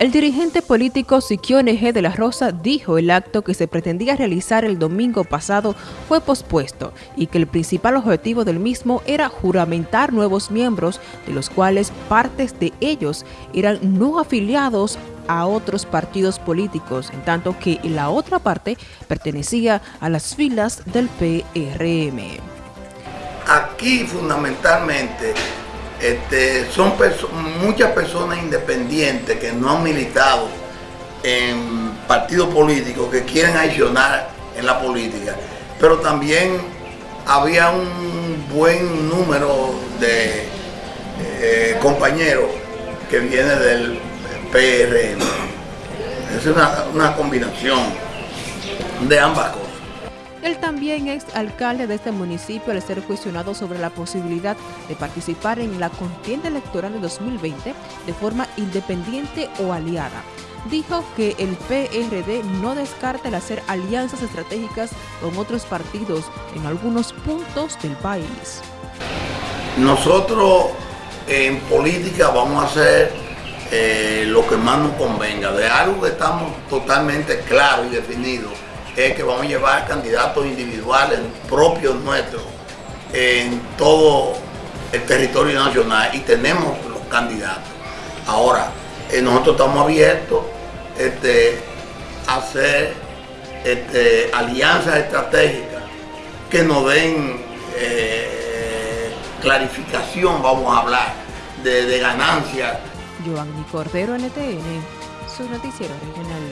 El dirigente político Siquione G. de la Rosa dijo el acto que se pretendía realizar el domingo pasado fue pospuesto y que el principal objetivo del mismo era juramentar nuevos miembros, de los cuales partes de ellos eran no afiliados a otros partidos políticos, en tanto que la otra parte pertenecía a las filas del PRM. Aquí fundamentalmente este, son muchas personas independientes que no han militado en partidos políticos que quieren accionar en la política, pero también había un buen número de eh, compañeros que vienen del PRM. Es una, una combinación de ambas cosas. Él también es alcalde de este municipio al ser cuestionado sobre la posibilidad de participar en la contienda electoral de 2020 de forma independiente o aliada. Dijo que el PRD no descarta el hacer alianzas estratégicas con otros partidos en algunos puntos del país. Nosotros en política vamos a hacer eh, lo que más nos convenga, de algo que estamos totalmente claros y definidos es que vamos a llevar candidatos individuales propios nuestros en todo el territorio nacional y tenemos los candidatos. Ahora, eh, nosotros estamos abiertos este, a hacer este, alianzas estratégicas que nos den eh, clarificación, vamos a hablar, de, ganancias. Giovanni Cordero, NTN, su noticiero regional.